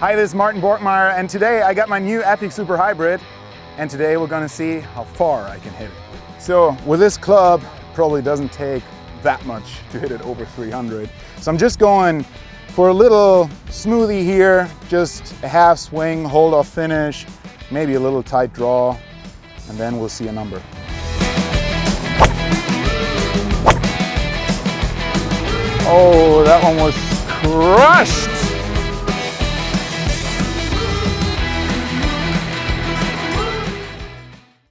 Hi, this is Martin Borgmeier, and today I got my new Epic Super Hybrid, and today we're gonna see how far I can hit it. So with this club, probably doesn't take that much to hit it over 300. So I'm just going for a little smoothie here, just a half swing, hold off finish, maybe a little tight draw, and then we'll see a number. Oh, that one was crushed.